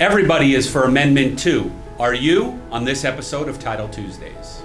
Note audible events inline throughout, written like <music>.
Everybody is for Amendment 2. Are you on this episode of Title Tuesdays?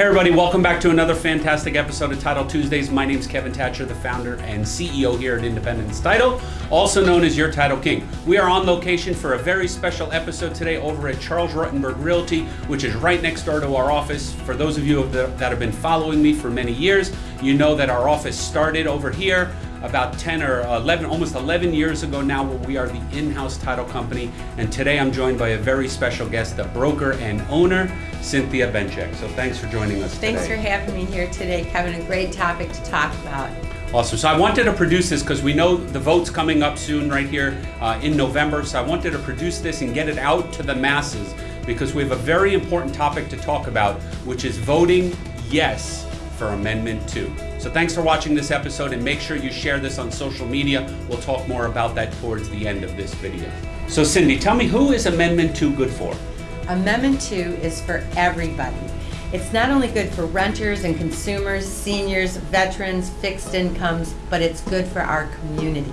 Hey everybody, welcome back to another fantastic episode of Title Tuesdays. My name is Kevin Thatcher, the founder and CEO here at Independence Title, also known as Your Title King. We are on location for a very special episode today over at Charles Rutenberg Realty, which is right next door to our office. For those of you that have been following me for many years, you know that our office started over here about 10 or 11, almost 11 years ago now, where we are the in-house title company. And today I'm joined by a very special guest, the broker and owner, Cynthia Benchek. So thanks for joining us Thanks today. for having me here today, Kevin. A great topic to talk about. Awesome. So I wanted to produce this because we know the vote's coming up soon, right here uh, in November. So I wanted to produce this and get it out to the masses because we have a very important topic to talk about, which is voting yes for Amendment 2. So thanks for watching this episode and make sure you share this on social media. We'll talk more about that towards the end of this video. So Cindy, tell me who is Amendment 2 good for? Amendment 2 is for everybody. It's not only good for renters and consumers, seniors, veterans, fixed incomes, but it's good for our communities.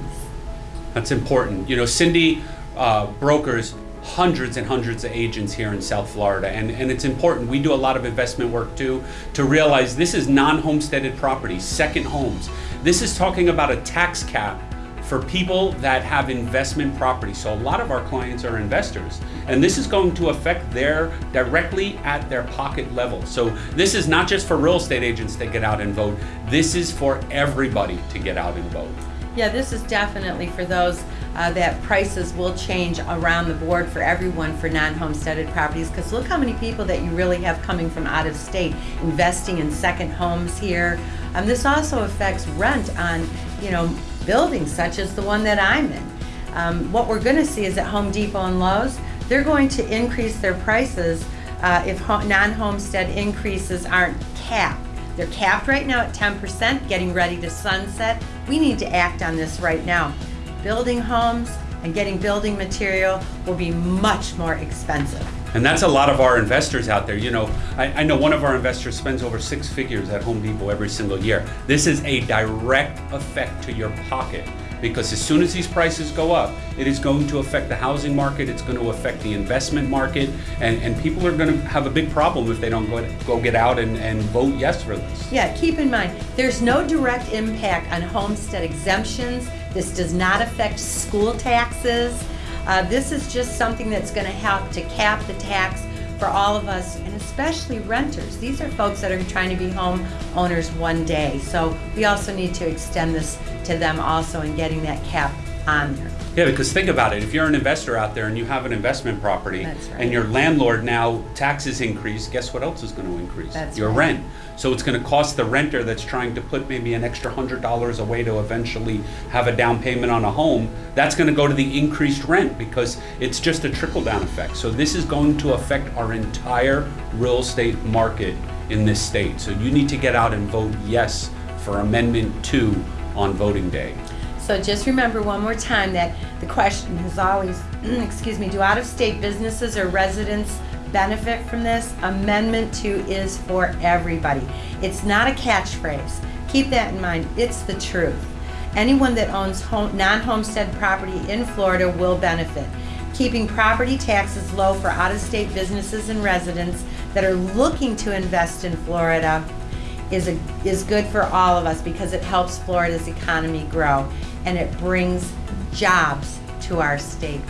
That's important. You know, Cindy uh, brokers hundreds and hundreds of agents here in South Florida, and, and it's important. We do a lot of investment work too to realize this is non homesteaded property, second homes. This is talking about a tax cap for people that have investment property. So a lot of our clients are investors, and this is going to affect their directly at their pocket level. So this is not just for real estate agents to get out and vote. This is for everybody to get out and vote. Yeah, this is definitely for those uh, that prices will change around the board for everyone for non-homesteaded properties because look how many people that you really have coming from out of state investing in second homes here. Um, this also affects rent on, you know, buildings such as the one that I'm in. Um, what we're going to see is at Home Depot and Lowe's, they're going to increase their prices uh, if non-homestead increases aren't capped. They're capped right now at 10%, getting ready to sunset. We need to act on this right now. Building homes and getting building material will be much more expensive. And that's a lot of our investors out there. You know, I, I, know one of our investors spends over six figures at Home Depot every single year. This is a direct effect to your pocket because as soon as these prices go up, it is going to affect the housing market, it's going to affect the investment market, and, and people are going to have a big problem if they don't go, go get out and, and vote yes for this. Yeah, keep in mind, there's no direct impact on homestead exemptions. This does not affect school taxes. Uh, this is just something that's going to help to cap the tax for all of us, and especially renters. These are folks that are trying to be home owners one day. So we also need to extend this to them also in getting that cap on there. Yeah, because think about it. If you're an investor out there and you have an investment property right. and your landlord now taxes increase, guess what else is going to increase? That's your right. rent. So it's going to cost the renter that's trying to put maybe an extra hundred dollars away to eventually have a down payment on a home. That's going to go to the increased rent because it's just a trickle down effect. So this is going to affect our entire real estate market in this state. So you need to get out and vote yes for Amendment 2 on voting day. So just remember one more time that the question is always, <clears throat> excuse me, do out-of-state businesses or residents benefit from this? Amendment 2 is for everybody. It's not a catchphrase. Keep that in mind. It's the truth. Anyone that owns home, non-homestead property in Florida will benefit. Keeping property taxes low for out-of-state businesses and residents that are looking to invest in Florida is, a, is good for all of us because it helps Florida's economy grow and it brings jobs to our state.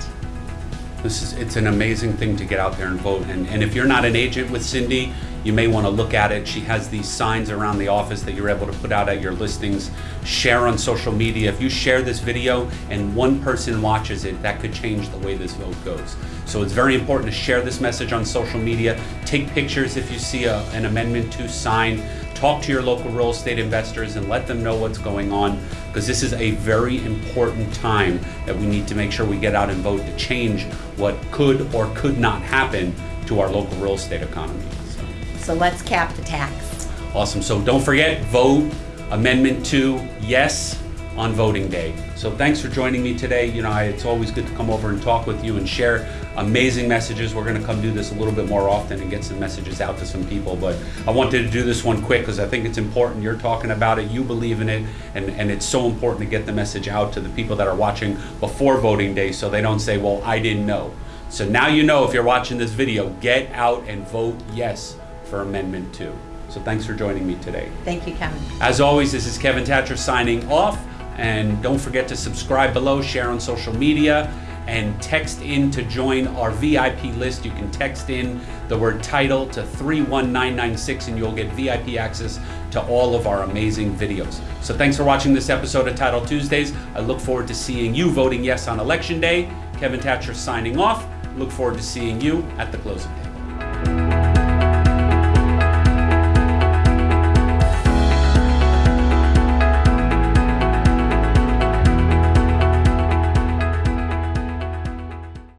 This is it's an amazing thing to get out there and vote. And, and if you're not an agent with Cindy, you may want to look at it. She has these signs around the office that you're able to put out at your listings. Share on social media. If you share this video and one person watches it, that could change the way this vote goes. So it's very important to share this message on social media. Take pictures if you see a, an amendment to sign. Talk to your local real estate investors and let them know what's going on because this is a very important time that we need to make sure we get out and vote to change what could or could not happen to our local real estate economy. So, So let's cap the tax. awesome. So don't forget, vote Amendment 2 yes on voting day. So thanks for joining me today. You know, I, it's always good to come over and talk with you and share amazing messages. We're going to come do this a little bit more often and get some messages out to some people. But I wanted to do this one quick because I think it's important. You're talking about it, you believe in it, and, and it's so important to get the message out to the people that are watching before voting day so they don't say, well, I didn't know. So now you know if you're watching this video, get out and vote yes for Amendment 2. So thanks for joining me today. Thank you, Kevin. As always, this is Kevin Thatcher signing off. And don't forget to subscribe below, share on social media, and text in to join our VIP list. You can text in the word title to 31996 and you'll get VIP access to all of our amazing videos. So thanks for watching this episode of Title Tuesdays. I look forward to seeing you voting yes on Election Day. Kevin Thatcher signing off. Look forward to seeing you at the close of day.